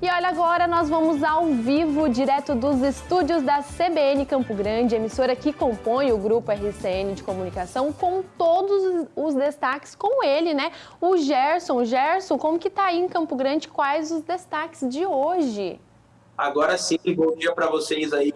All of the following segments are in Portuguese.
E olha, agora nós vamos ao vivo, direto dos estúdios da CBN Campo Grande, emissora que compõe o grupo RCN de comunicação, com todos os destaques com ele, né? O Gerson. Gerson, como que tá aí em Campo Grande? Quais os destaques de hoje? Agora sim, bom dia para vocês aí.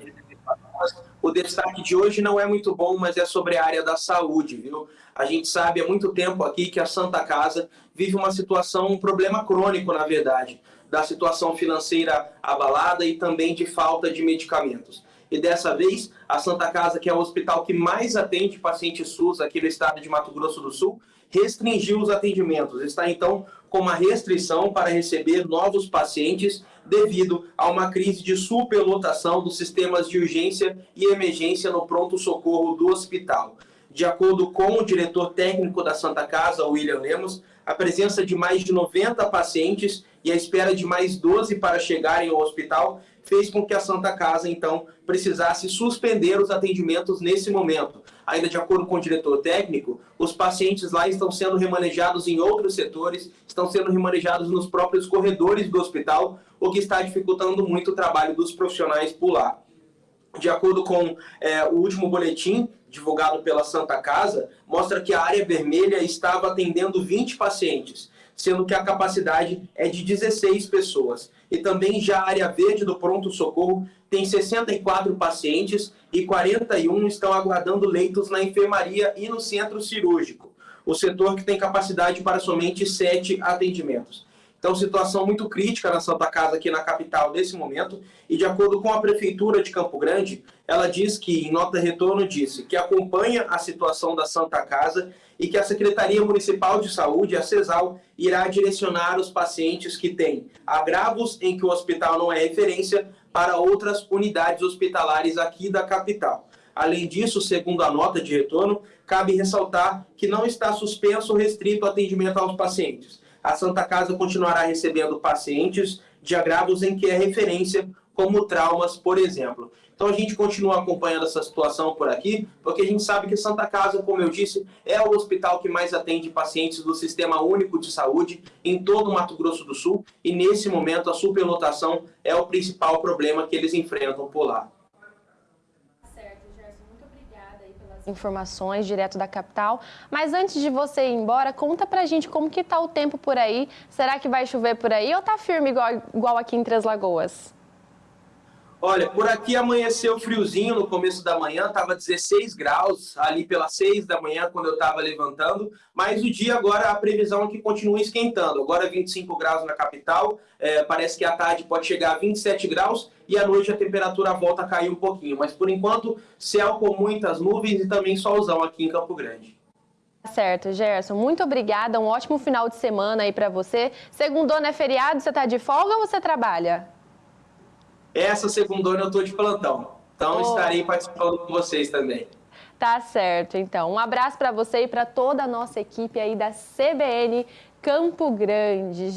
O destaque de hoje não é muito bom, mas é sobre a área da saúde, viu? A gente sabe há muito tempo aqui que a Santa Casa vive uma situação, um problema crônico, na verdade, da situação financeira abalada e também de falta de medicamentos. E dessa vez, a Santa Casa, que é o hospital que mais atende pacientes SUS aqui no estado de Mato Grosso do Sul, restringiu os atendimentos. Está então com uma restrição para receber novos pacientes devido a uma crise de superlotação dos sistemas de urgência e emergência no pronto-socorro do hospital. De acordo com o diretor técnico da Santa Casa, William Lemos, a presença de mais de 90 pacientes e a espera de mais 12 para chegarem ao hospital fez com que a Santa Casa, então, precisasse suspender os atendimentos nesse momento. Ainda de acordo com o diretor técnico, os pacientes lá estão sendo remanejados em outros setores, estão sendo remanejados nos próprios corredores do hospital, o que está dificultando muito o trabalho dos profissionais por lá. De acordo com é, o último boletim divulgado pela Santa Casa, mostra que a área vermelha estava atendendo 20 pacientes, sendo que a capacidade é de 16 pessoas. E também já a área verde do pronto-socorro tem 64 pacientes e 41 estão aguardando leitos na enfermaria e no centro cirúrgico, o setor que tem capacidade para somente 7 atendimentos. Então, situação muito crítica na Santa Casa aqui na capital nesse momento. E de acordo com a Prefeitura de Campo Grande, ela diz que, em nota retorno, disse que acompanha a situação da Santa Casa e que a Secretaria Municipal de Saúde, a CESAL, irá direcionar os pacientes que têm agravos em que o hospital não é referência para outras unidades hospitalares aqui da capital. Além disso, segundo a nota de retorno, cabe ressaltar que não está suspenso ou restrito o atendimento aos pacientes a Santa Casa continuará recebendo pacientes de agravos em que é referência, como traumas, por exemplo. Então a gente continua acompanhando essa situação por aqui, porque a gente sabe que Santa Casa, como eu disse, é o hospital que mais atende pacientes do Sistema Único de Saúde em todo o Mato Grosso do Sul, e nesse momento a superlotação é o principal problema que eles enfrentam por lá. Informações direto da capital. Mas antes de você ir embora, conta pra gente como que tá o tempo por aí. Será que vai chover por aí ou tá firme igual, igual aqui em Três Lagoas? Olha, por aqui amanheceu friozinho no começo da manhã, estava 16 graus ali pelas 6 da manhã quando eu estava levantando, mas o dia agora a previsão é que continua esquentando. Agora 25 graus na capital, é, parece que à tarde pode chegar a 27 graus e à noite a temperatura volta a cair um pouquinho. Mas por enquanto, céu com muitas nuvens e também solzão aqui em Campo Grande. Tá certo, Gerson. Muito obrigada. Um ótimo final de semana aí para você. Segundona é feriado, você está de folga ou você trabalha? Essa segundona eu estou de plantão. Então oh. estarei participando com vocês também. Tá certo, então. Um abraço para você e para toda a nossa equipe aí da CBN Campo Grande.